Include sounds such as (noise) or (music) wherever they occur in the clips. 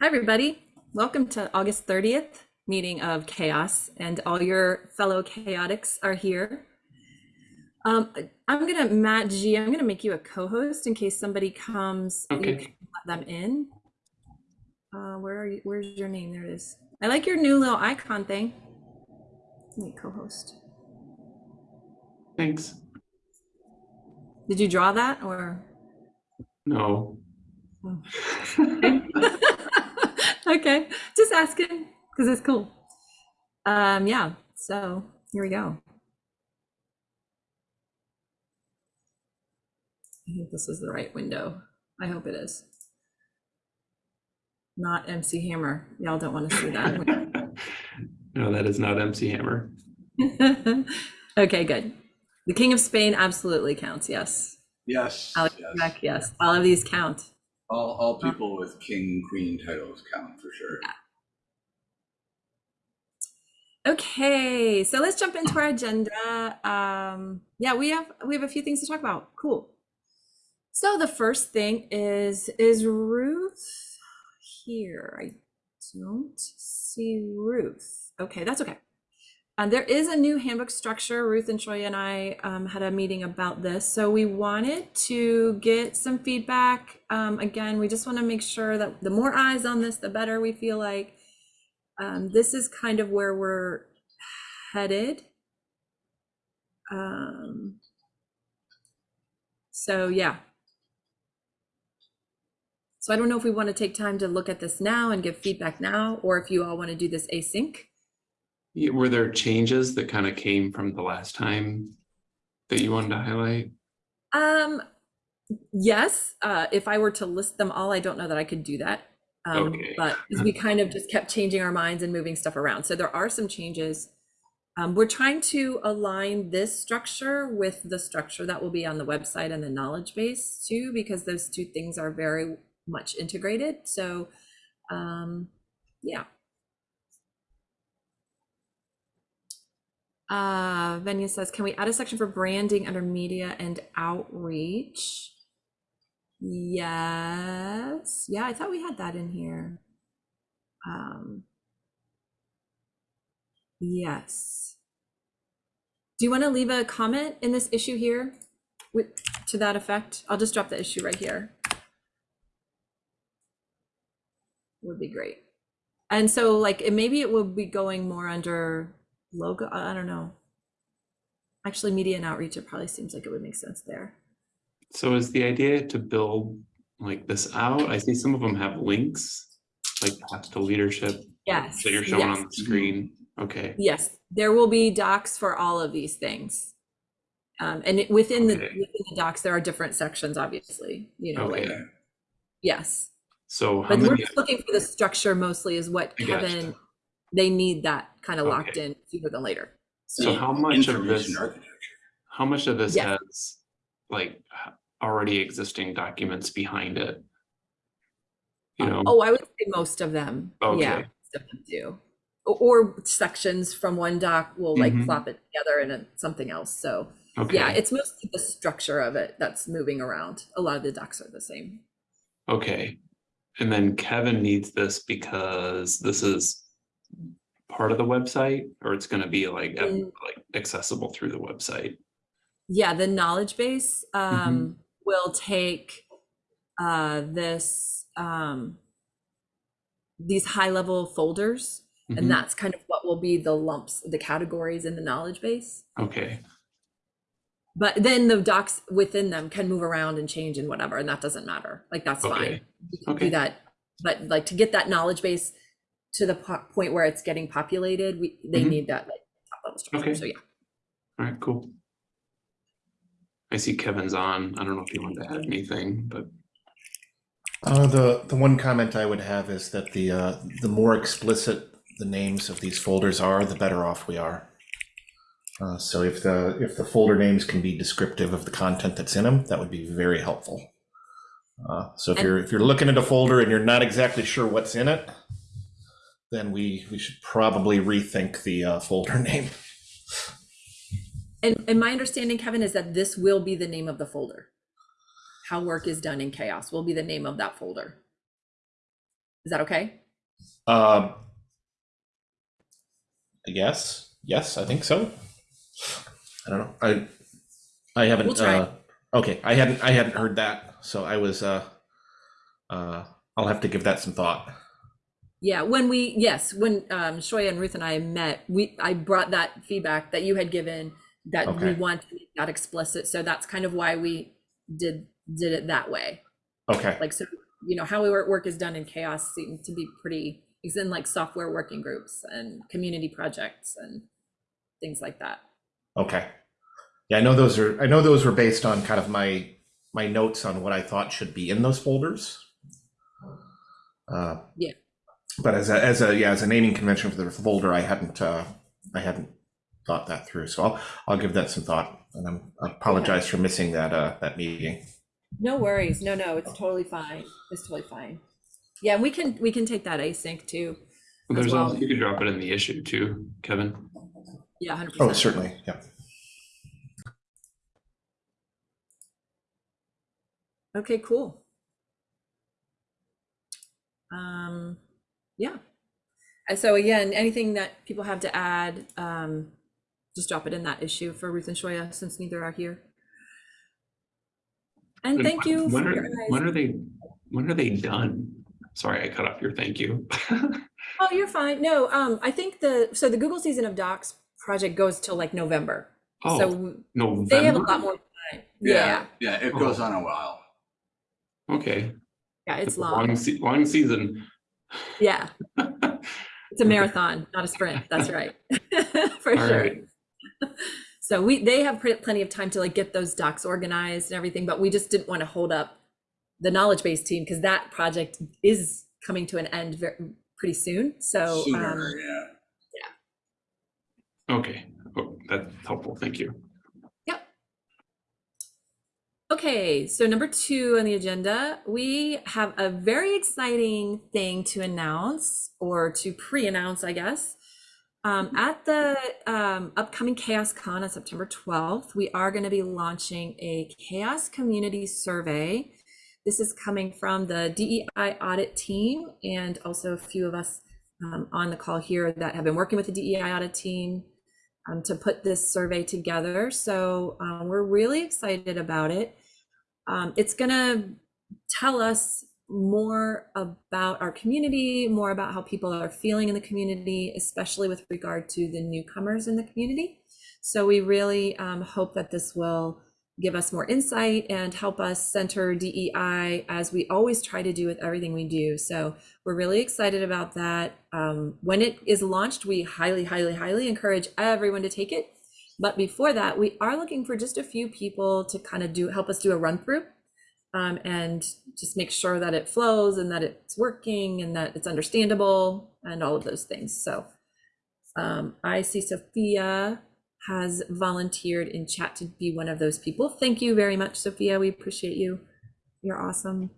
Hi, everybody. Welcome to August 30th meeting of CHAOSS, and all your fellow chaotics are here. Um, I'm gonna, Matt G, I'm gonna make you a co-host in case somebody comes, you Okay. can let them in. Uh, where are you, where's your name? There it is. I like your new little icon thing. Let me co-host. Thanks. Did you draw that or? No. (laughs) Okay, just asking, because it's cool. Um, yeah, so here we go. I think this is the right window. I hope it is. Not MC Hammer. Y'all don't want to see that. (laughs) no, that is not MC Hammer. (laughs) Okay, good. The King of Spain absolutely counts, yes. Yes, Alex yes. Trebek, yes. All of these count. All, all people with king, queen titles count for sure. Okay, so let's jump into our agenda. Um, yeah, we have we have a few things to talk about. Cool. So the first thing is is Ruth here? I don't see Ruth. Okay, that's okay. And there is a new handbook structure. Ruth and Troy and I um, had a meeting about this. So we wanted to get some feedback. Um, again, we just want to make sure that the more eyes on this, the better we feel like um, this is kind of where we're headed. Um, so yeah. So I don't know if we want to take time to look at this now and give feedback now, or if you all want to do this async. Were there changes that kind of came from the last time that you wanted to highlight? Um, yes, uh, if I were to list them all, I don't know that I could do that. Um, Okay. but (laughs) we kind of just kept changing our minds and moving stuff around. So there are some changes. Um, we're trying to align this structure with the structure that will be on the website and the knowledge base too, because those two things are very much integrated. So, um, yeah. Uh, Venia says, can we add a section for branding under media and outreach? Yes. Yeah, I thought we had that in here. Um, yes. Do you want to leave a comment in this issue here with to that effect? I'll just drop the issue right here. Would be great. And so like it maybe it will be going more under logo. I don't know. Actually, media and outreach, it probably seems like it would make sense there. So is the idea to build like this out? I see some of them have links, like path to leadership Yes. that you're showing yes. on the screen. Okay. Yes, there will be docs for all of these things. Um, and it- within the, within the docs, there are different sections, obviously, you know, like, Okay. yes. So how But we're just looking for the structure mostly is what I. Kevin, they need that kind of locked in sooner than later. so how much of this, architecture. how much of this Yeah. has like already existing documents behind it? You know? Oh, I would say most of them, yeah, Okay. most of them do. Or, or sections from one doc will like Mhm. flop it together into something else, so. Yeah, it's mostly the structure of it that's moving around. A lot of the docs are the same. okay. And then Kevin needs this because this is part of the website or it's gonna be like, Mm. like accessible through the website? Yeah, the knowledge base Mm-hmm. um, will take uh, this um, these high level folders, Mhm. and that's kind of what will be the lumps, the categories in the knowledge base. Okay, But then the docs within them can move around and change and whatever, and that doesn't matter. Like that's Okay. fine. You can Okay. do that, but like to get that knowledge base to the po- point where it's getting populated, we they Mhm. need that like top level structure. Okay. So yeah. all right, cool. I see Kevin's on. I don't know if you wanted to add anything, but Uh, the the one comment I would have is that the uh, the more explicit the names of these folders are, the better off we are. Uh, so if the if the folder names can be descriptive of the content that's in them, that would be very helpful. Uh, so if And- you're if you're looking at a folder and you're not exactly sure what's in it, then we we should probably rethink the uh, folder (laughs) name. And, and my understanding, Kevin, is that this will be the name of the folder. How work is done in CHAOSS will be the name of that folder. Is that okay? Um, yes, yes, I think so. I don't know. I I haven't. We'll. Uh, okay, I hadn't. I hadn't heard that, so I was. Uh, uh, I'll have to give that some thought. Yeah, when we yes, when um Shoya and Ruth and I met, we I brought that feedback that you had given that we want to make that explicit. So that's kind of why we did did it that way. Okay. Like so, you know, how we work work is done in CHAOSS seemed to be pretty it's in like software working groups and community projects and things like that. Okay. Yeah, I know those are. I know those were based on kind of my my notes on what I thought should be in those folders. Uh, Yeah. But as a as a yeah as a naming convention for the folder, I hadn't uh, I hadn't thought that through. So I'll I'll give that some thought, and I'm, I apologize for missing that uh, that meeting. No worries. No, no, it's totally fine. It's totally fine. Yeah, and we can we can take that async too. There's well. also, you could drop it in the issue too, Kevin. Yeah, 100%. Oh, certainly. Yeah. Okay, cool. Um, yeah. And so again, anything that people have to add, um, just drop it in that issue for Ruth and Shoya since neither are here. And And thank you When are, when are they, when are they done? Sorry, I cut off your thank you. (laughs) Oh, you're fine. No, um, I think the, so the Google Season of Docs project goes till like November. Oh, So November? they have a lot more time. Yeah, Yeah, it Oh. goes on a while. Okay. yeah, it's a long. se- Long season. Yeah, (laughs) it's a marathon, not a sprint. That's right. (laughs) For All sure. right. So we, they have plenty of time to like get those docs organized and everything, but we just didn't want to hold up the knowledge base team because that project is coming to an end very, pretty soon. So, Sooner, um, yeah. Okay, oh, that's helpful, thank you. Okay, so number two on the agenda, we have a very exciting thing to announce or to pre-announce, I guess. Um, at the um, upcoming CHAOSScon on September 12th, we are going to be launching a CHAOSS Community Survey. This is coming from the DEI audit team and also a few of us um, on the call here that have been working with the DEI audit team um, to put this survey together. So uh, we're really excited about it. Um, it's going to tell us more about our community, more about how people are feeling in the community, especially with regard to the newcomers in the community. So we really um, hope that this will give us more insight and help us center DEI as we always try to do with everything we do. So we're really excited about that. Um, when it is launched, we highly, highly, highly encourage everyone to take it. But before that, we are looking for just a few people to kind of do help us do a run through um, and just make sure that it flows and that it's working and that it's understandable and all of those things. So um, I see Sophia has volunteered in chat to be one of those people. Thank you very much, Sophia. We appreciate you. You're awesome.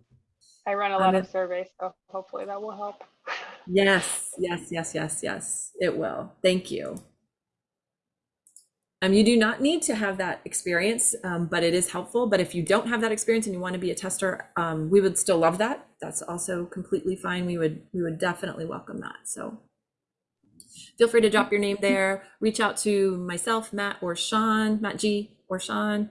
I run a I'm lot in- of surveys, so hopefully that will help. (laughs) Yes, yes, yes, yes, yes, it will. Thank you. Um, you do not need to have that experience, um, but it is helpful. But if you don't have that experience and you want to be a tester, um, we would still love that. That's also completely fine. We would we would definitely welcome that. So feel free to drop your name there. Reach out to myself, Matt, or Sean, Matt G, or Sean,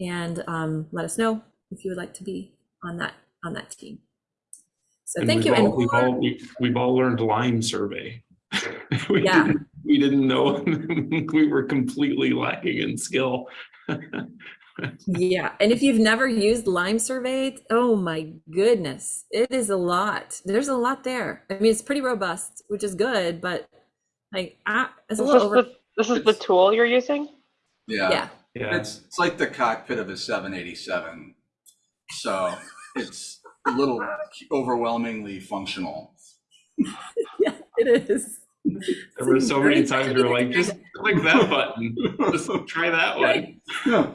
and um, let us know if you would like to be on that on that team. So And thank you. we've And all- We've all, we- we've all learned LimeSurvey. (laughs) Yeah. Didn't- We didn't know, (laughs) we were completely lacking in skill. Yeah, and if you've never used LimeSurvey, oh my goodness, it is a lot. There's a lot there. I mean, it's pretty robust, which is good, but like, ah, it's a this, little over. the, this is the tool you're using? Yeah. Yeah, Yeah, It's, it's like the cockpit of a seven eighty-seven. So it's a little overwhelmingly functional. (laughs) yeah, it is. There were so many times we were like, just click that (laughs) button, just try that one. Yeah.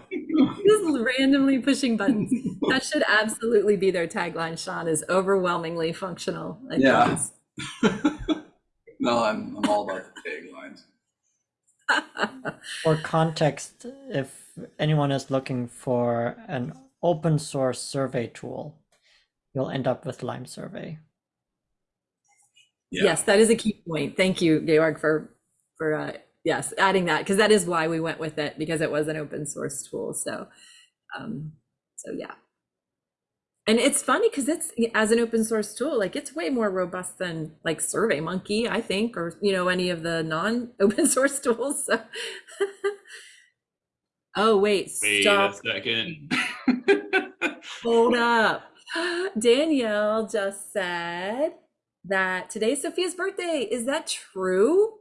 Just randomly pushing buttons. That should absolutely be their tagline, Sean, is overwhelmingly functional. I Yeah. (laughs) No, I'm, I'm all about the taglines. For context, if anyone is looking for an open source survey tool, you'll end up with LimeSurvey. Yeah. Yes, that is a key point. Thank you, Georg, for, for, uh, yes, adding that, because that is why we went with it, because it was an open source tool, so, um, so yeah. And it's funny, because it's, as an open source tool, like, it's way more robust than, like, SurveyMonkey, I think, or, you know, any of the non-open (laughs) source tools, so. (laughs) Oh, wait, Wait a stop, second. (laughs) hold up. (gasps) Danielle just said that today's Sophia's birthday. Is that true?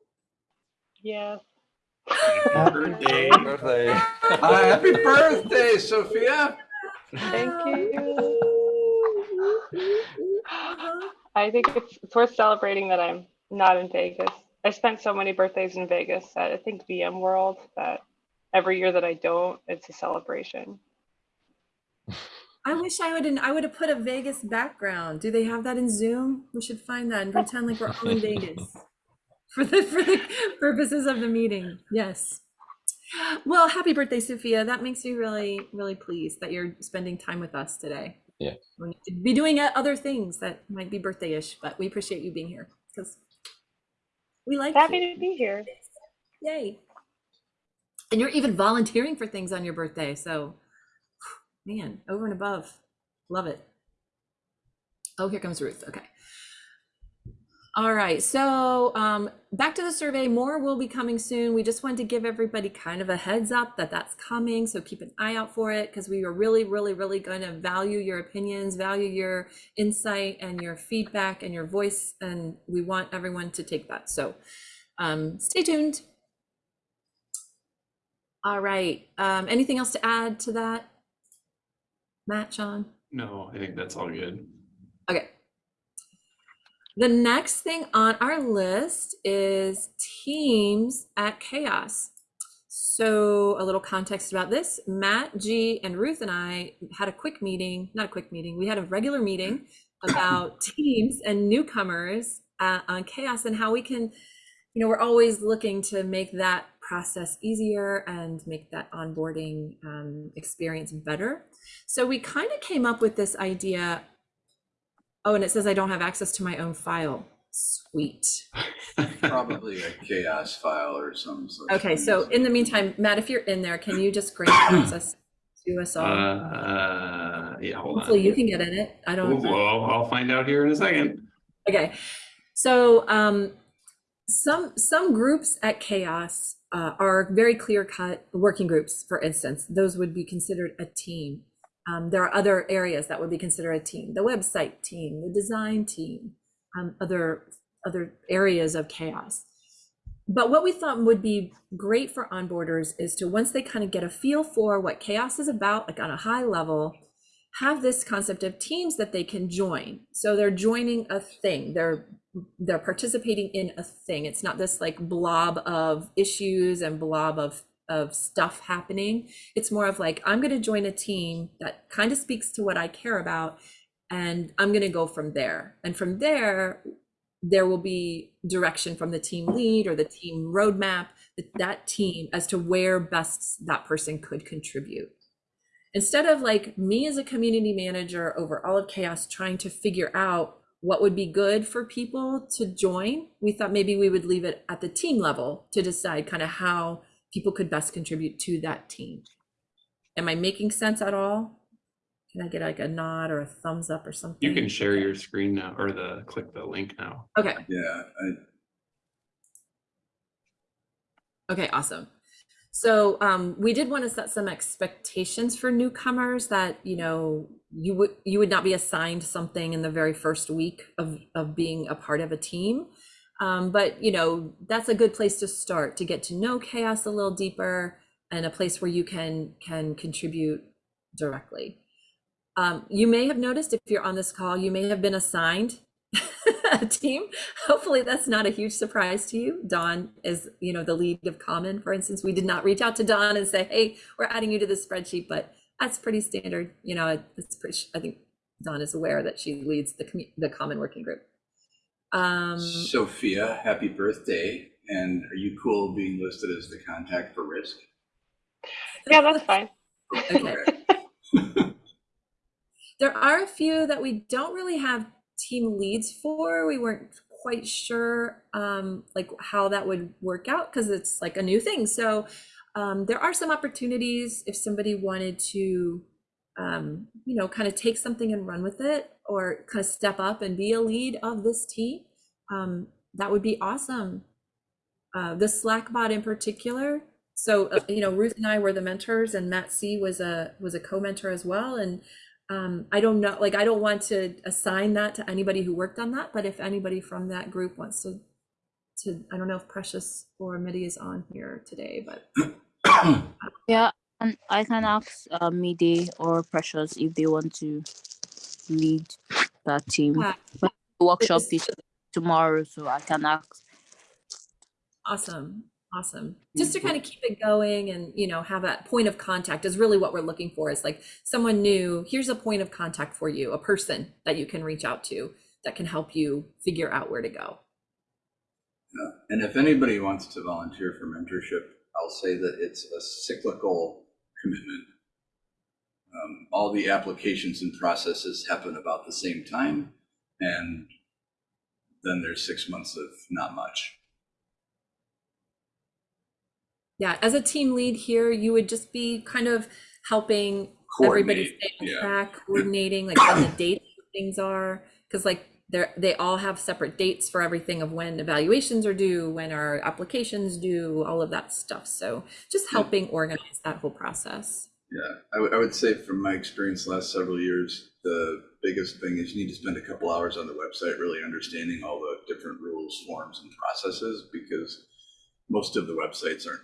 Yes. Birthday. Birthday. Uh, happy birthday, Sophia. Thank you. (laughs) I think it's, it's worth celebrating that I'm not in Vegas. I spent so many birthdays in Vegas at I think VMworld that every year that I don't, it's a celebration. (laughs) I wish I would I would have put a Vegas background. Do they have that in Zoom? We should find that and pretend like we're all in (laughs) Vegas for the for the purposes of the meeting. Yes. Well, happy birthday, Sophia. That makes me really, really pleased that you're spending time with us today. Yeah. We need to be doing uh, other things that might be birthday-ish, but we appreciate you being here because we like you. Happy to be here. Yay. And you're even volunteering for things on your birthday. So, man, over and above. Love it. Oh, here comes Ruth. Okay. All right. So, um, back to the survey. More will be coming soon. We just wanted to give everybody kind of a heads up that that's coming. So, keep an eye out for it because we are really, really, really going to value your opinions, value your insight and your feedback and your voice. And we want everyone to take that. So, um, stay tuned. All right. Um, anything else to add to that? Matt, Sean? No, I think that's all good. Okay. The next thing on our list is teams at CHAOSS. So a little context about this, Matt, G, and Ruth and I had a quick meeting, not a quick meeting, we had a regular meeting (coughs) about teams and newcomers uh, on CHAOSS and how we can, you know, we're always looking to make that process easier and make that onboarding um, experience better. So we kind of came up with this idea. Oh, and it says I don't have access to my own file. Sweet. (laughs) Probably a CHAOSS file or some. such Okay, so in the meantime, Matt, if you're in there, can you just grant (coughs) access to us all? Uh, yeah, hold on. Hopefully you can get in it. I don't. Well, I'll find out here in a second. Okay, so um, some some groups at CHAOSS uh, are very clear cut working groups. For instance, those would be considered a team. Um, there are other areas that would be considered a team: the website team, the design team, um, other other areas of CHAOSS. But what we thought would be great for onboarders is to once they kind of get a feel for what CHAOSS is about, like on a high level, have this concept of teams that they can join. So they're joining a thing. They're they're participating in a thing. It's not this like blob of issues and blob of of stuff happening. It's more of like I'm going to join a team that kind of speaks to what I care about and I'm going to go from there. And from there there will be direction from the team lead or the team roadmap that, that team as to where best that person could contribute instead of like me as a community manager over all of CHAOSS trying to figure out what would be good for people to join we thought maybe we would leave it at the team level to decide kind of how people could best contribute to that team am i making sense at all can i get like a nod or a thumbs up or something You can share your screen now or the click the link now. okay Yeah, I, Okay, awesome. So um, we did want to set some expectations for newcomers that you know you would you would not be assigned something in the very first week of of being a part of a team, um, but you know that's a good place to start to get to know CHAOSS a little deeper and a place where you can can contribute directly. Um, you may have noticed if you're on this call, you may have been assigned (laughs) team. Hopefully that's not a huge surprise to you. Dawn is, you know, the lead of Common, for instance. We did not reach out to Dawn and say, hey, we're adding you to the spreadsheet, but that's pretty standard. You know, it's pretty, I think Dawn is aware that she leads the, the Common Working Group. Um, Sophia, happy birthday. And are you cool being listed as the contact for risk? Yeah, that's fine. okay. (laughs) There are a few that we don't really have team leads for. We weren't quite sure um, like how that would work out because it's like a new thing. So um, there are some opportunities if somebody wanted to, um, you know, kind of take something and run with it or kind of step up and be a lead of this team. Um, that would be awesome. Uh, the Slack bot in particular. So uh, you know, Ruth and I were the mentors, and Matt C was a was a co-mentor as well. And um, I don't know, like I don't want to assign that to anybody who worked on that, but if anybody from that group wants to, to I don't know if Precious or Midi is on here today, but (coughs) Yeah, and I can ask uh, Midi or Precious if they want to lead that team. Yeah. The workshop is tomorrow, so I can ask. Awesome. Awesome. Just to kind of keep it going and, you know, have that point of contact is really what we're looking for is like someone new, here's a point of contact for you, a person that you can reach out to that can help you figure out where to go. Yeah. And if anybody wants to volunteer for mentorship, I'll say that it's a cyclical commitment. Um, all the applications and processes happen about the same time, and then there's six months of not much. Yeah, as a team lead here, you would just be kind of helping everybody stay on yeah. track, coordinating like when the (coughs) dates things are, because like they're they all have separate dates for everything of when evaluations are due, when our applications due, all of that stuff. So just Yeah. helping organize that whole process. Yeah, I would- I would say from my experience last several years, the biggest thing is you need to spend a couple hours on the website really understanding all the different rules, forms, and processes because most of the websites aren't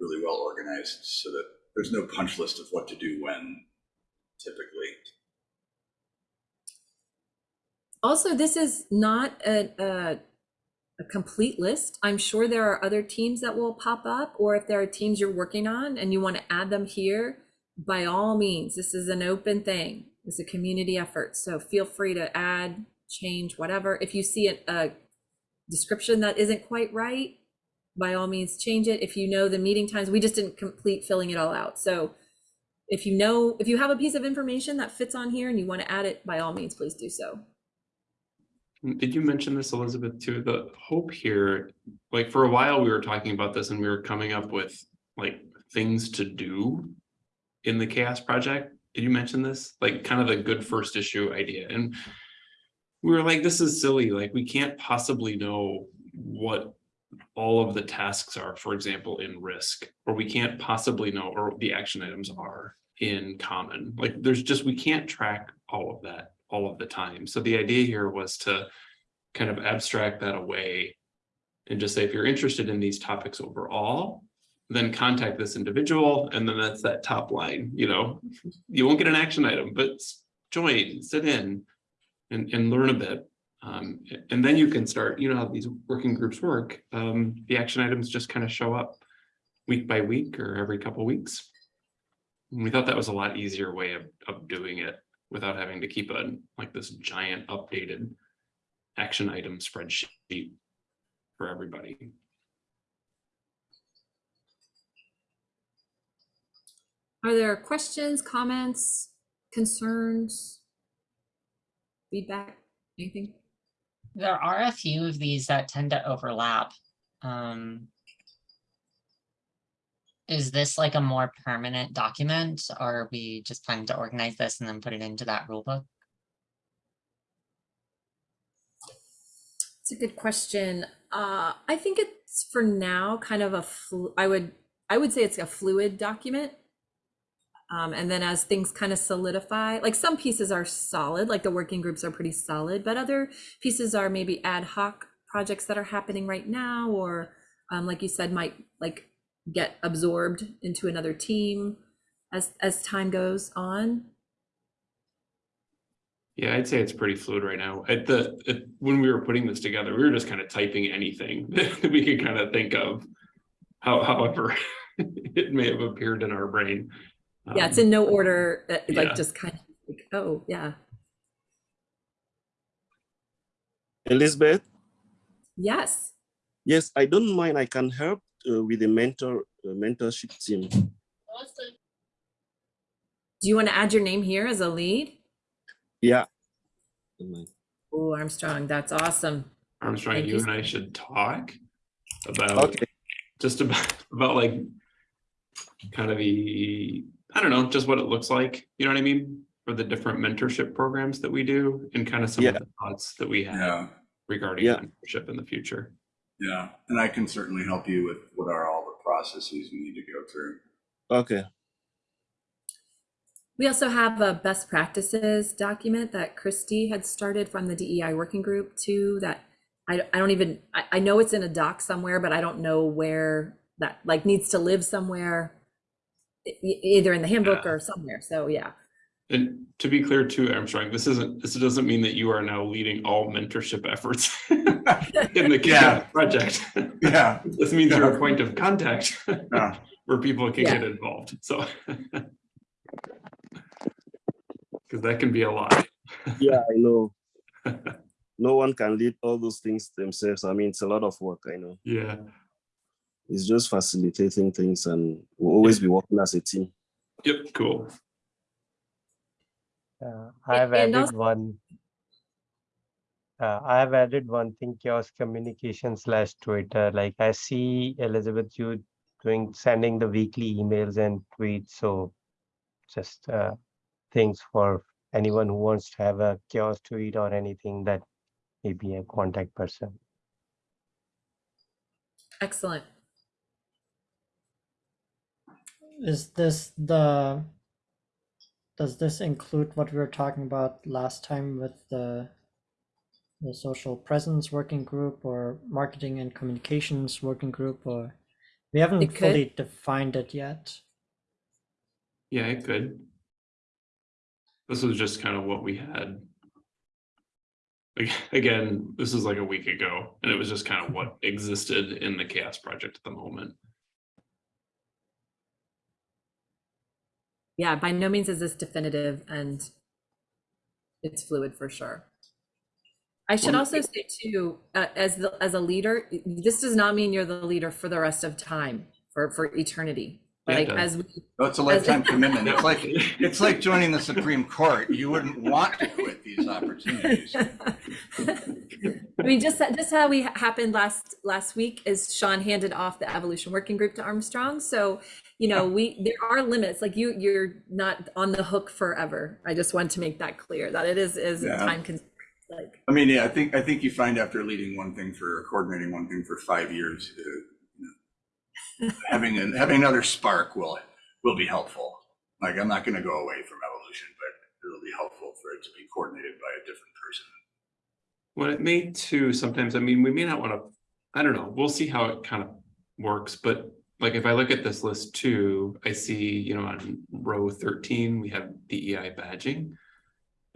really well organized so that there's no punch list of what to do when typically. Also, this is not a, a, a complete list. I'm sure there are other teams that will pop up, or if there are teams you're working on and you want to add them here, by all means, this is an open thing. It's a community effort. So feel free to add, change, whatever. If you see a, a description that isn't quite right, by all means, change it. If you know the meeting times, we just didn't complete filling it all out. So if you know, if you have a piece of information that fits on here and you want to add it, by all means, please do so. Did you mention this, Elizabeth, too? The hope here, like for a while, we were talking about this and we were coming up with like things to do in the CHAOSS project. Did you mention this? Like kind of the good first issue idea. And we were like, this is silly. Like we can't possibly know what all of the tasks are, for example, in risk, or we can't possibly know, or the action items are in common. Like there's just, we can't track all of that all of the time. So the idea here was to kind of abstract that away and just say, if you're interested in these topics overall, then contact this individual. And then that's that top line, you know, (laughs) you won't get an action item, but join, sit in and, and learn a bit. Um, and then you can start, you know how these working groups work. Um, the action items just kind of show up week by week or every couple weeks. And we thought that was a lot easier way of, of doing it without having to keep a, like this giant updated action item spreadsheet for everybody. Are there questions, comments, concerns, feedback, anything? There are a few of these that tend to overlap. Um, is this like a more permanent document or are we just planning to organize this and then put it into that rule book? It's a good question. Uh, I think it's for now kind of a, I would I would say it's a fluid document. Um, and then as things kind of solidify, like some pieces are solid, like the working groups are pretty solid, but other pieces are maybe ad hoc projects that are happening right now, or um, like you said, might like get absorbed into another team as as time goes on. Yeah, I'd say it's pretty fluid right now. At the, at, when we were putting this together, we were just kind of typing anything (laughs) that we could kind of think of. How, however, (laughs) it may have appeared in our brain. Yeah, it's Um, in no order, like yeah. just kind of like, oh yeah, Elizabeth, yes. yes, I don't mind. I can help uh, with the mentor uh, mentorship team. Awesome. Do you want to add your name here as a lead? Yeah. Oh, Armstrong, that's awesome. Armstrong, Thank you you. and I should talk about Okay. just about (laughs) about like kind of the I don't know, just what it looks like. You know what I mean? For the different mentorship programs that we do and kind of some of the thoughts that we have Yeah, regarding Yeah. mentorship in the future. yeah. And I can certainly help you with what are all the processes we need to go through. Okay. We also have a best practices document that Christy had started from the DEI working group too, that I, I don't even, I, I know it's in a doc somewhere, but I don't know where that like needs to live somewhere. Either in the handbook Yeah. or somewhere, so yeah. And to be clear too, Armstrong, this isn't this doesn't mean that you are now leading all mentorship efforts (laughs) in the Yeah. Project. Yeah, This means you're a point of contact yeah. (laughs) where people can Yeah. get involved, so. (laughs) Cause that can be a lot. Yeah, I know. no one can lead all those things themselves. I mean, it's a lot of work. I know. Yeah, It's just facilitating things, and we'll always be working as a team. yep, cool. Uh, I have and added also- one. Uh, I have added one thing, CHAOSS communication slash Twitter. Like I see Elizabeth, you doing sending the weekly emails and tweets. So just uh, things for anyone who wants to have a CHAOSS tweet or anything that may be a contact person. Excellent. Is this the, does this include what we were talking about last time with the the social presence working group or marketing and communications working group or we haven't It could. fully defined it yet. Yeah, it could. This was just kind of what we had. Like, Again, this is like a week ago, and it was just kind of what existed in the CHAOSS project at the moment. Yeah, by no means is this definitive and it's fluid for sure. I should also say too, uh, as the, as a leader, this does not mean you're the leader for the rest of time, for, for eternity. Yeah, it Like, does. as we, Oh, it's a lifetime (laughs) commitment. It's like, it's like joining the Supreme Court. You wouldn't want to quit these opportunities. (laughs) I mean, just, just how we happened last, last week is Sean handed off the evolution working group to Armstrong. So, you know, we, there are limits, like you, you're not on the hook forever. I just want to make that clear, that it is, is Yeah. time consuming, like. I mean, yeah, I think, I think you find after leading one thing for, coordinating one thing for five years, uh, you know, having, an- having another spark will, will be helpful. Like, I'm not gonna go away from evolution, but it'll be helpful for it to be coordinated by a different person. What it may too, sometimes, I mean, we may not want to, I don't know, we'll see how it kind of works, but like if I look at this list too, I see, you know, on row thirteen, we have DEI badging.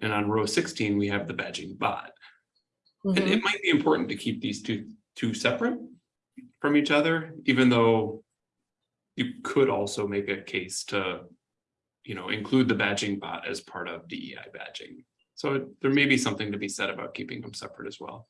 And on row sixteen, we have the badging bot. And Mhm. it might be important to keep these two, two separate from each other, even though you could also make a case to, you know, include the badging bot as part of DEI badging. So there may be something to be said about keeping them separate as well.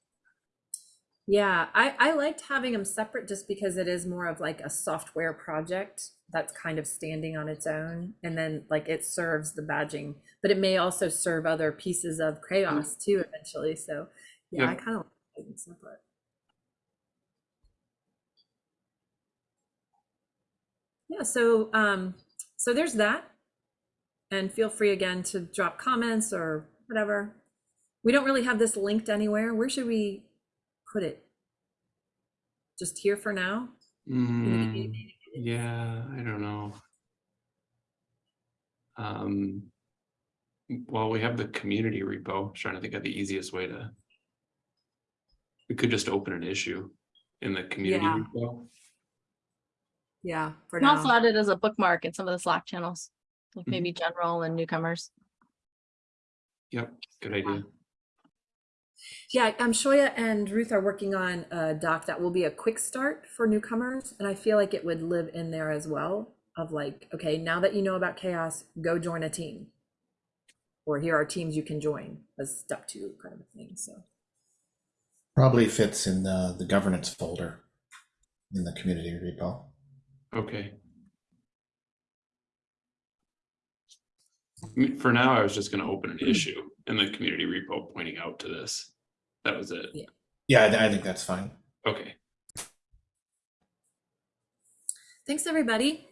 Yeah, I, I liked having them separate just because it is more of like a software project that's kind of standing on its own. And then like it serves the badging, but it may also serve other pieces of CHAOSS mm. too eventually. So yeah, Yeah. I kind of like them separate. Yeah, so um, so there's that. And feel free again to drop comments or whatever. We don't really have this linked anywhere. Where should we put it? Just here for now? Mm, yeah, I don't know. Um, well, we have the community repo. I was Trying to think of the easiest way to. We could just open an issue in the community Yeah. repo. Yeah, for And also now. add it as a bookmark in some of the Slack channels, like Mhm. maybe general and newcomers. Yep, good idea. Yeah, um, Shoya and Ruth are working on a doc that will be a quick start for newcomers. And I feel like it would live in there as well of like, okay, now that you know about CHAOSS, go join a team. Or here are teams you can join as step two kind of a thing, so. Probably fits in the, the governance folder in the community repo. Okay. I mean, For now, I was just gonna open an issue in the community repo pointing out to this. That was it. Yeah. Yeah, I, I think that's fine. Okay, Thanks, everybody.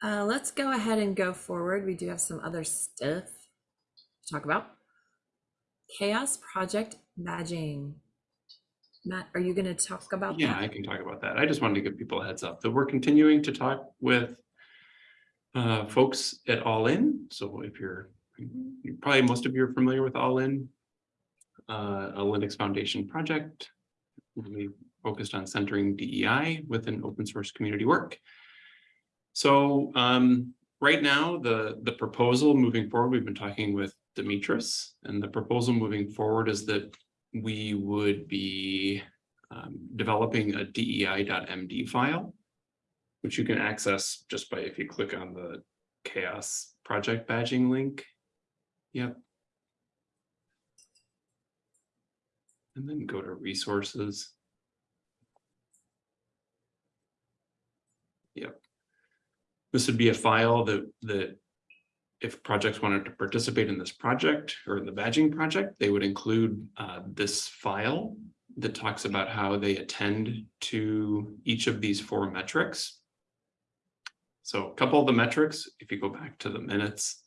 Uh, let's go ahead and go forward. We do have some other stuff to talk about. CHAOSS Project badging. Matt, are you going to talk about yeah, that? I can talk about that. I just wanted to give people a heads up that we're continuing to talk with uh, folks at All In. So if you're, you probably most of you are familiar with All In, uh, a Linux Foundation project. really focused on centering DEI within open source community work. So um, right now, the, the proposal moving forward, we've been talking with Demetris, and the proposal moving forward is that we would be um, developing a DEI.md file, which you can access just by if you click on the chaos project badging link. Yep. And then go to resources. Yep. This would be a file that, that if projects wanted to participate in this project or in the badging project, they would include uh, this file that talks about how they attend to each of these four metrics. So a couple of the metrics, if you go back to the minutes,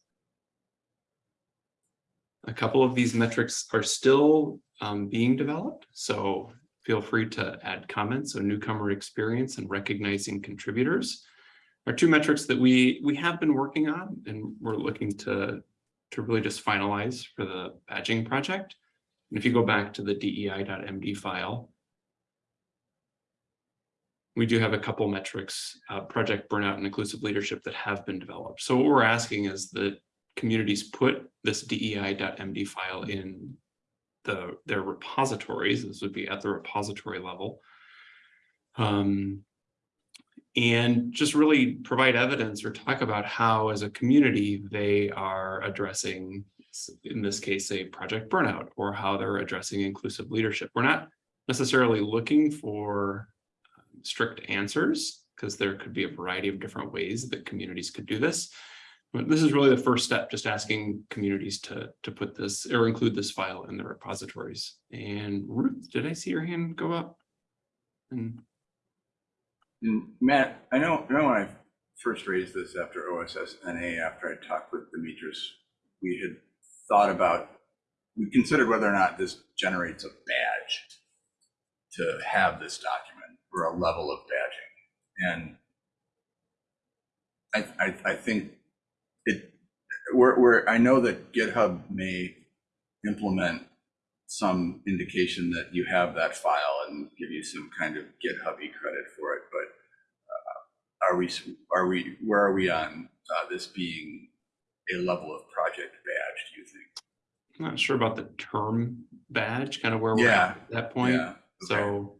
a couple of these metrics are still um, being developed. So feel free to add comments. So newcomer experience and recognizing contributors are two metrics that we we have been working on and we're looking to to really just finalize for the badging project. And if you go back to the dei.md file, we do have a couple metrics, uh, project burnout and inclusive leadership that have been developed. So what we're asking is that communities put this dei.md file in the their repositories. This would be at the repository level. Um, and just really provide evidence or talk about how as a community they are addressing in this case a project burnout or how they're addressing inclusive leadership. We're not necessarily looking for um, strict answers because there could be a variety of different ways that communities could do this. But this is really the first step just asking communities to to put this or include this file in their repositories. And ruth did i see your hand go up? And And Matt, I know, I know when I first raised this after OSSNA, after I talked with Demetris, we had thought about, we considered whether or not this generates a badge to have this document or a level of badging. And I, I, I think it, we're, we're, I know that GitHub may implement some indication that you have that file and give you some kind of GitHubby credit for it, but uh, are we, are we, where are we on uh, this being a level of project badge, do you think? I'm not sure about the term badge, kind of where we're Yeah, at at that point. Yeah, So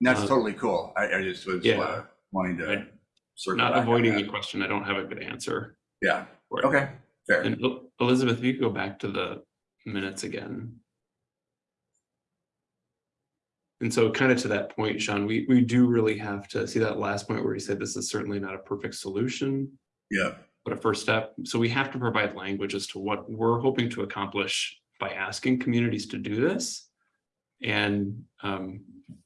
and that's Uh, totally cool. I, I just was yeah. uh, wanting to I- circle not avoiding the question, I don't have a good answer. Yeah, okay, fair. And Elizabeth, if you could go back to the minutes again. And so kind of to that point, Sean, we, we do really have to see that last point where you said this is certainly not a perfect solution, Yeah, but a first step. So we have to provide language as to what we're hoping to accomplish by asking communities to do this. And um,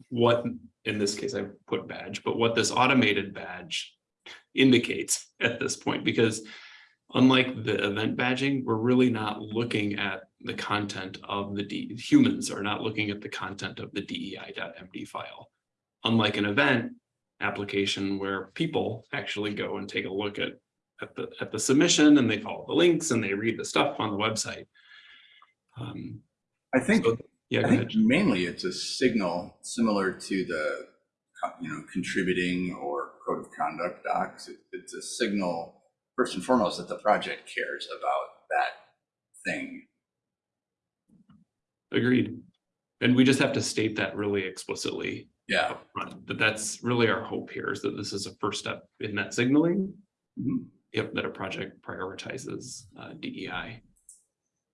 what, in this case, I put badge, but what this automated badge indicates (laughs) at this point, because unlike the event badging, we're really not looking at the content of the D, humans are not looking at the content of the DEI.md file. Unlike an event application where people actually go and take a look at, at the, at the submission and they follow the links and they read the stuff on the website. Um, I think, so- yeah, I think mainly it's a signal similar to the, you know, contributing or code of conduct docs. It- It's a signal, first and foremost, that the project cares about that thing. Agreed. And we just have to state that really explicitly Yeah. upfront, that that's really our hope here is that this is a first step in that signaling. Mhm. Yep, that a project prioritizes uh, DEI.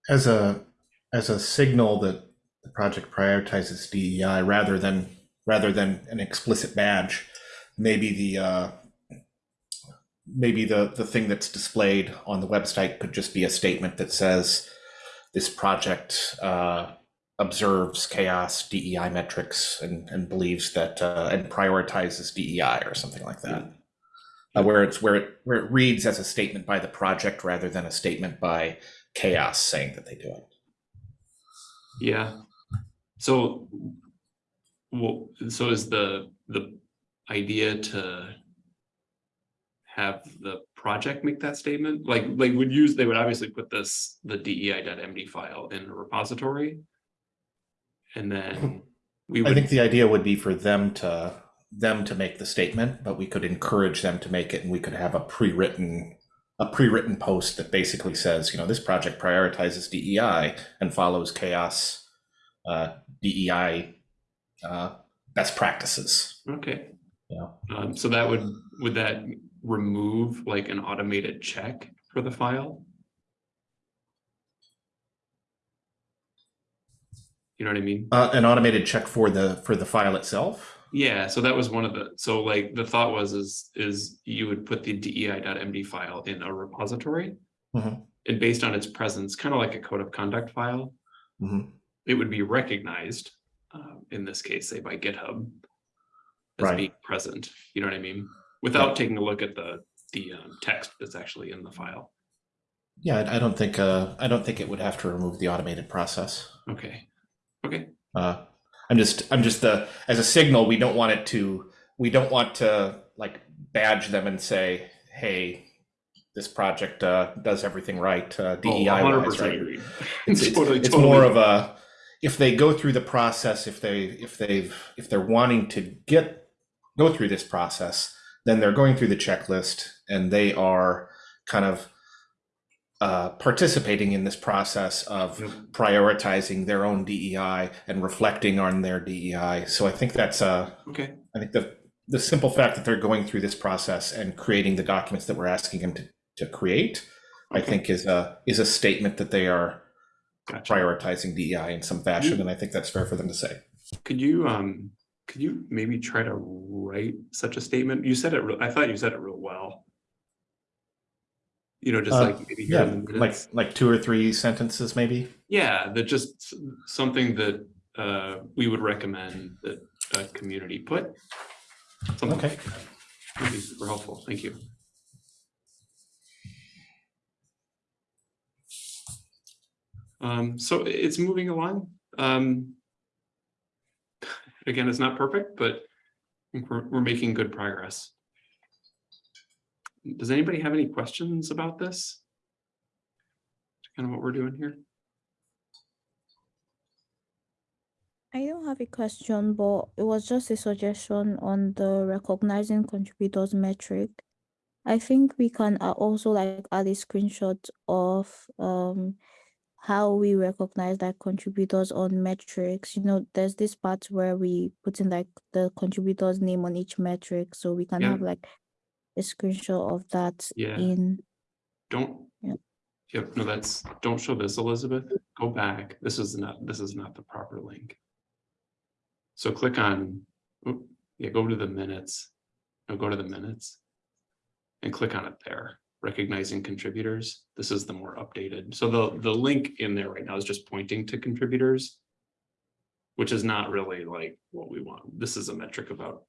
As a as a signal that the project prioritizes DEI rather than rather than an explicit badge, maybe the uh, maybe the the thing that's displayed on the website could just be a statement that says this project uh, observes CHAOSS DEI metrics and, and believes that uh, and prioritizes DEI or something like that. Uh, where it's where it where it reads as a statement by the project rather than a statement by CHAOSS saying that they do it. Yeah. So, well, so is the, the idea to have the project make that statement? Like, like would use, they would obviously put this, the DEI.md file in a repository. And then we I think the idea would be for them to them to make the statement, but we could encourage them to make it, and we could have a pre-written a pre-written post that basically says, you know, this project prioritizes DEI and follows CHAOSS uh, DEI uh, best practices. okay. Yeah. Um, so that would, would that remove like an automated check for the file? You know what I mean? Uh, an automated check for the for the file itself. Yeah, so that was one of the, so like the thought was is, is you would put the DEI.md file in a repository. Mhm. And based on its presence, kind of like a code of conduct file, Mhm. it would be recognized, uh, in this case, say by GitHub. As Right. being present, you know what I mean? Without taking a look at the, the um, text that's actually in the file. Yeah, I, don't think uh, I don't think it would have to remove the automated process. Okay, Uh, I'm just I'm just the as a signal. We don't want it to we don't want to like badge them and say, hey, this project uh, does everything right uh, Oh, DEI wise, right? It's, it's, Totally, it's totally. more of a if they go through the process, if they if they've if they're wanting to get go through this process, then they're going through the checklist and they are kind of uh, participating in this process of Yep. prioritizing their own DEI and reflecting on their DEI. So I think that's uh, Okay, I think the the simple fact that they're going through this process and creating the documents that we're asking them to, to create, I think is a is a statement that they are gotcha. prioritizing DEI in some fashion, and I think that's fair for them to say. Could you, um, could you maybe try to write such a statement? You said it, real- I thought you said it real well. You know, just Uh, like maybe Yeah, like like two or three sentences, maybe. Yeah, that just something that, uh, we would recommend that a community put. Something Okay. like that. Would be super helpful. Thank you. Um, so it's moving along. Um, (laughs) again, it's not perfect, but I think we're, we're making good progress. Does anybody have any questions about this? Kind of what we're doing here? I don't have a question, but it was just a suggestion on the recognizing contributors metric. I think we can uh, also like add a screenshot of um how we recognize like contributors on metrics. You know, there's this part where we put in like the contributor's name on each metric, so we can Yeah. have like a screenshot of that Yeah. in. Don't. Yeah. Yep, no, that's, don't show this, Elizabeth. Go back. This is not, this is not the proper link. So click on, yeah, go to the minutes. No, go to the minutes. And click on it there, recognizing contributors. This is the more updated. So the, the link in there right now is just pointing to contributors. Which is not really like what we want. This is a metric about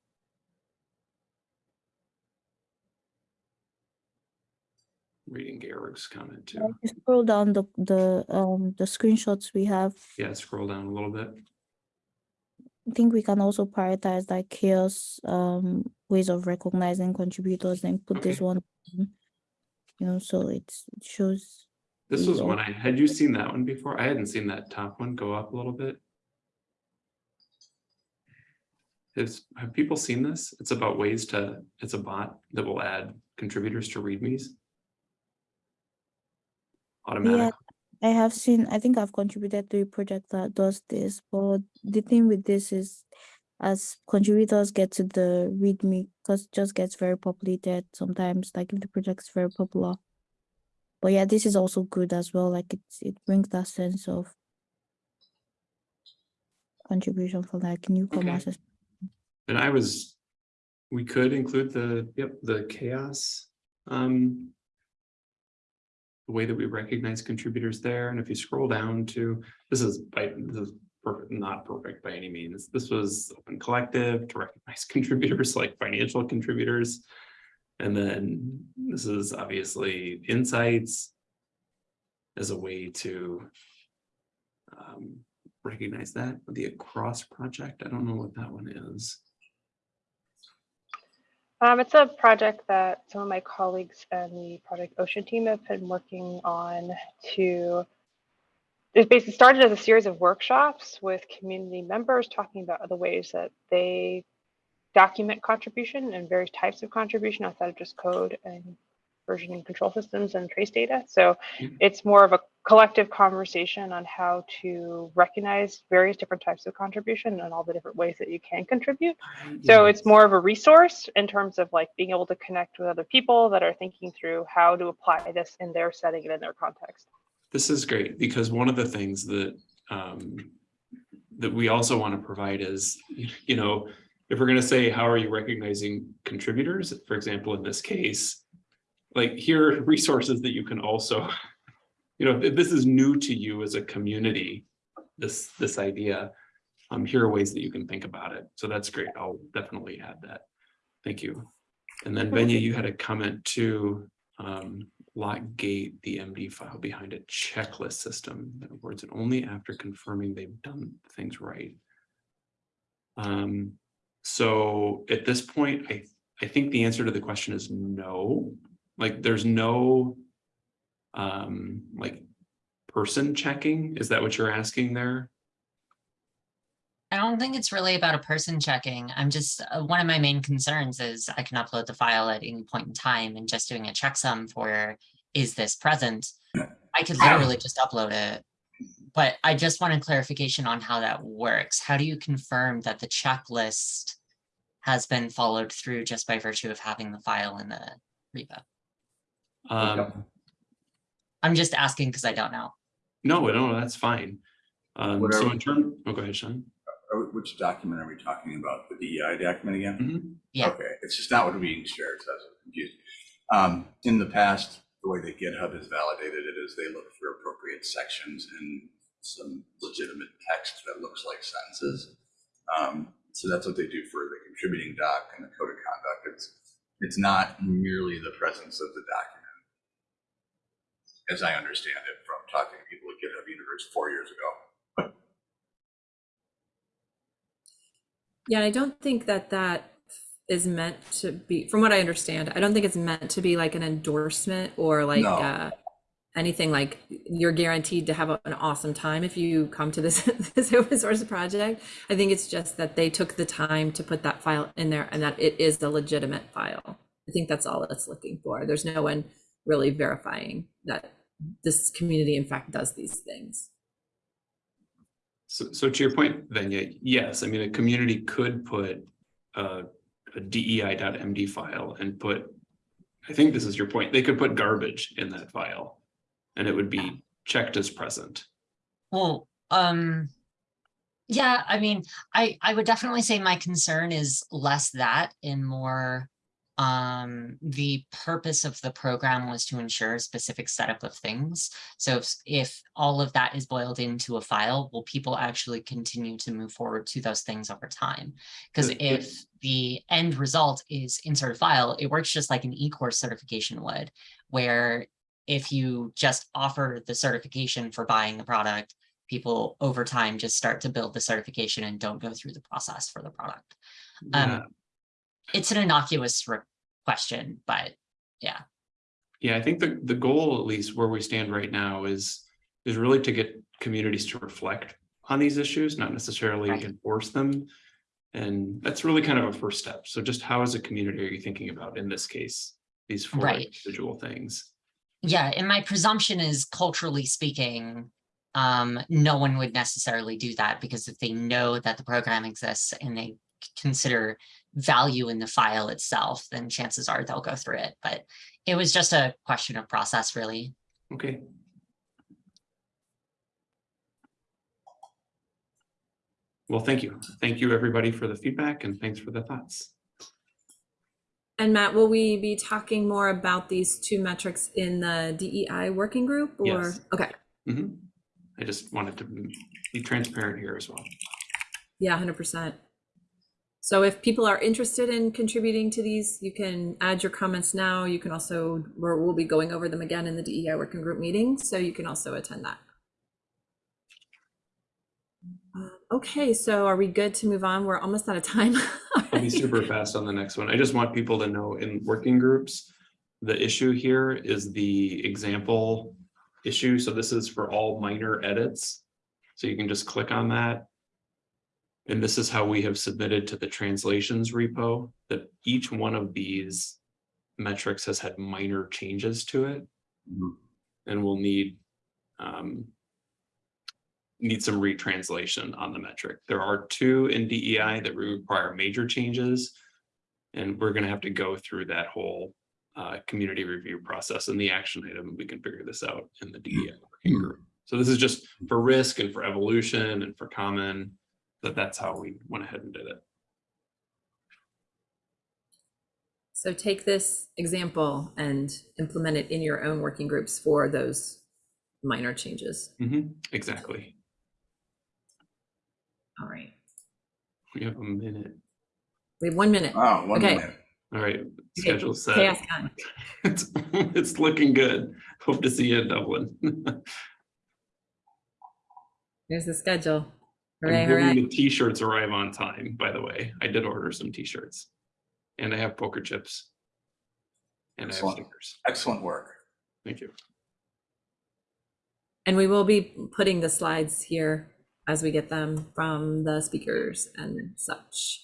reading Garrick's comment too. You Scroll down the the um the screenshots we have. Yeah, scroll down a little bit. I think we can also prioritize like CHAOSS um ways of recognizing contributors and put this one. in, You know, so it's it shows. This was one I, had you seen that one before? I hadn't seen that top one go up a little bit. Has, have people seen this? It's about ways to, it's a bot that will add contributors to readmes. Automatic. I have seen, I think I've contributed to a project that does this, but the thing with this is as contributors get to the README, because it just gets very populated sometimes, like if the project is very popular. But yeah, this is also good as well. Like it's it brings that sense of contribution for like newcomers. as- And I was, we could include the, yep, the CHAOSS. Um. The way that we recognize contributors there, and if you scroll down to, this is by, this is perfect, not perfect by any means. This was open collective to recognize (laughs) contributors like financial contributors. And then this is obviously insights as a way to um, recognize that the across project. I don't know what that one is. Um, it's a project that some of my colleagues and the Project Ocean team have been working on to. It basically started as a series of workshops with community members talking about the ways that they document contribution and various types of contribution outside of just code and version and control systems and trace data. So it's more of a collective conversation on how to recognize various different types of contribution and all the different ways that you can contribute. So it's more of a resource in terms of like being able to connect with other people that are thinking through how to apply this in their setting and in their context. This is great because one of the things that um, that we also want to provide is, you know, if we're going to say, how are you recognizing contributors? For example, in this case, like here are (laughs) resources that you can also, (laughs) you know, if this is new to you as a community, this this idea, um, here are ways that you can think about it. So that's great. I'll definitely add that. Thank you. And then Venia, you had a comment too. Um, Lockgate the MD file behind a checklist system. In other words, and only after confirming they've done things right. Um, so at this point, I, I think the answer to the question is no. Like there's no um, like person checking. Is that what you're asking there? I don't think it's really about a person checking. I'm just, uh, one of my main concerns is I can upload the file at any point in time and just doing a checksum for, is this present? I could literally just upload it. But I just wanted clarification on how that works. How do you confirm that the checklist has been followed through just by virtue of having the file in the repo? Um, I'm just asking because I don't know. no, no, that's fine. Um, What so we- in term, oh, go ahead, Sean. We- Which document are we talking about? The DEI document again? Mhm. Yeah. Okay, it's just not what we being shared, so I was confused. Um, in the past, the way that GitHub has validated it is they look for appropriate sections and some legitimate text that looks like sentences. Um, so that's what they do for the contributing doc and the code of conduct. It's, it's not merely the presence of the document. As I understand it from talking to people at GitHub Universe four years ago. Yeah, I don't think that that is meant to be, from what I understand, I don't think it's meant to be like an endorsement or like No. uh, anything like you're guaranteed to have a- an awesome time if you come to this, (laughs) this open source project. I think it's just that they took the time to put that file in there and that it is a legitimate file. I think that's all it's looking for. There's no one really verifying that this community in fact does these things. So, so to your point, then, yeah, yes, I mean, a community could put a, a DEI.md file and put, I think this is your point, they could put garbage in that file. And it would be checked as present. Well, um, yeah, I mean, I, I would definitely say my concern is less that and more, um, the purpose of the program was to ensure a specific setup of things. So if, if all of that is boiled into a file, will people actually continue to move forward to those things over time? Because if the end result is insert a file, it works just like an e-course certification would, where if you just offer the certification for buying the product, people over time just start to build the certification and don't go through the process for the product. Yeah. Um, it's an innocuous question, but yeah, Yeah, I think the, the goal, at least where we stand right now is, is really to get communities to reflect on these issues, not necessarily Right. enforce them. And that's really kind of a first step. So just how as a community are you thinking about, in this case, these four Right. individual things? yeah, and my presumption is culturally speaking, um, no one would necessarily do that because if they know that the program exists and they consider value in the file itself, then chances are they'll go through it. But it was just a question of process, really. Okay. Well, thank you. Thank you, everybody, for the feedback and thanks for the thoughts. And Matt, will we be talking more about these two metrics in the DEI working group or? Yes. Okay, Mhm. I just wanted to be transparent here as well. Yeah, hundred percent. So if people are interested in contributing to these, you can add your comments now. You can also, we're, we'll be going over them again in the DEI working group meeting, so you can also attend that. Uh, Okay, so are we good to move on? We're almost out of time. (laughs) I'll be super fast on the next one. I just want people to know in working groups, the issue here is the example issue. So this is for all minor edits. So you can just click on that. And this is how we have submitted to the translations repo, that each one of these metrics has had minor changes to it. Mhm. And we'll need um, need some retranslation on the metric. There are two in DEI that require major changes. And we're gonna have to go through that whole uh, community review process and the action item. We can figure this out in the DEI working group. So this is just for risk and for evolution and for common, that that's how we went ahead and did it. So take this example and implement it in your own working groups for those minor changes. Mhm, Exactly. All right, We have a minute. we have one minute. Oh, one Okay. minute. All right, Okay, schedule set. CHAOSS time. (laughs) It's, it's looking good. Hope to see you in Dublin. (laughs) Here's the schedule. I'm Hooray, hoping the T-shirts arrive on time, by the way. I did order some T-shirts. And I have poker chips. And I have Excellent. stickers. Excellent work. Thank you. And we will be putting the slides here as we get them from the speakers and such.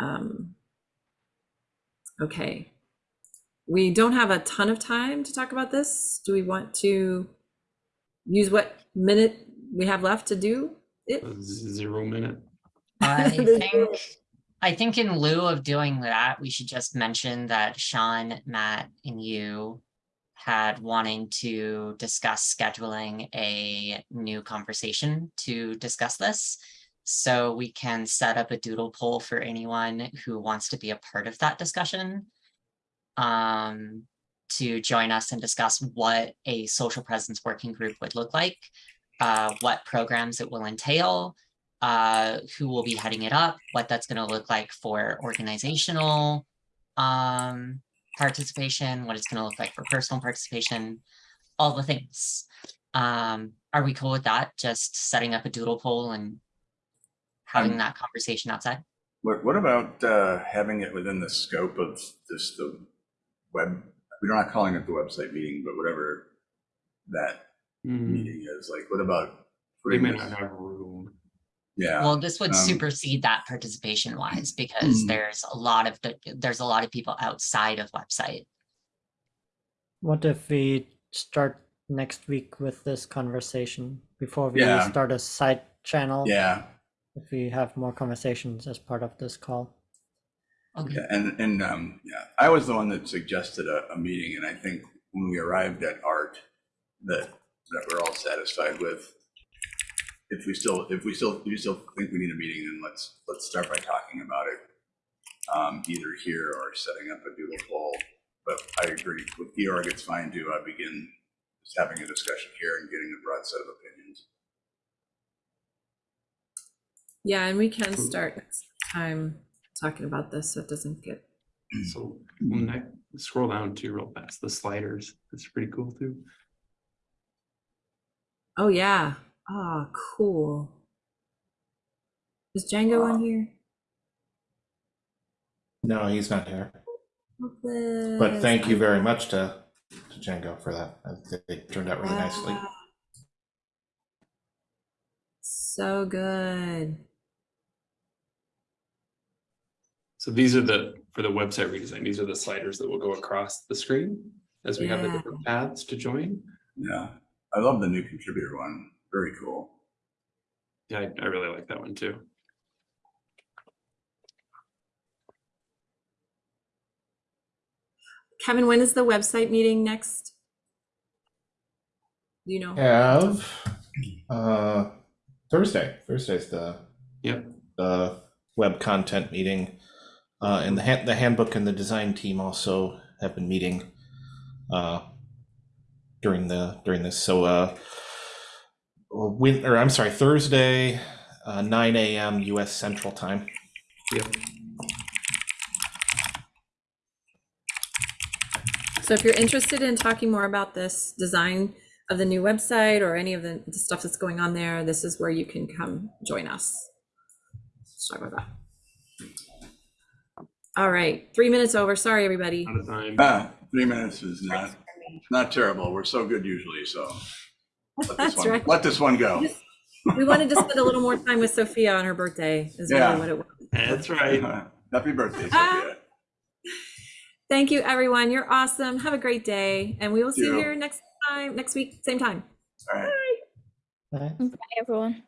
Um, Okay. We don't have a ton of time to talk about this. Do we want to use what minute we have left to do it? Zero minute. I (laughs) think, I think in lieu of doing that, we should just mention that Sean, Matt, and you had wanting to discuss scheduling a new conversation to discuss this. So we can set up a doodle poll for anyone who wants to be a part of that discussion. Um, to join us and discuss what a social presence working group would look like. Uh, what programs it will entail, uh, who will be heading it up, what that's gonna look like for organizational um, participation, what it's gonna look like for personal participation, all the things. Um, are we cool with that? Just setting up a doodle poll and having Um, that conversation outside? What, what about uh, having it within the scope of this, the web, we're not calling it the website meeting, but whatever that Hmm, meeting is, like, what about? They putting may this- not have room. Yeah, Well, this would um, supersede that participation wise because Mm. there's a lot of, the- there's a lot of people outside of website. What if we start next week with this conversation before we Yeah. start a side channel? yeah, If we have more conversations as part of this call. Okay, yeah, and, and, um, yeah, I was the one that suggested a, a meeting, and I think when we arrived at art, that, that we're all satisfied with. If we still, if we still, if you still think we need a meeting, then let's, let's start by talking about it. Um, either here or setting up a doodle poll, but I agree, with Georg, it's fine to, uh, begin just having a discussion here and getting a broad set of opinions. Yeah, and we can start next time talking about this, so it doesn't get, So when I scroll down to real fast, the sliders, it's pretty cool too. Oh yeah, ah, cool. Is Django on here? No, he's not here. But But thank you very much to, to Django for that. I think It turned out really nicely. So good. So these are the, for the website redesign, these are the sliders that will go across the screen as we have the different paths to join. Yeah, I love the new contributor one, very cool. Yeah, I, I really like that one too. Kevin, when is the website meeting next? You know? Have, uh, Thursday, Thursday's the, Yep. the web content meeting. Uh, and the hand, the handbook and the design team also have been meeting, uh, during the, during this. So, uh, win, or I'm sorry, Thursday, uh, 9 a.m. U.S. Central Time. Yep. So if you're interested in talking more about this design of the new website or any of the, the stuff that's going on there, this is where you can come join us. Let's talk about that. All right, three minutes over. Sorry, everybody. Out of time. Ah, three minutes is not, not terrible. We're so good usually, so. let this That's one- right. Let this one go. We wanted to spend a little more time with Sophia on her birthday is Yeah. really what it was. That's right. (laughs) Happy birthday, Ah. Sophia. Thank you, everyone. You're awesome. Have a great day. And we will see you you. here next time, next week, same time. All right. Bye. Bye, everyone.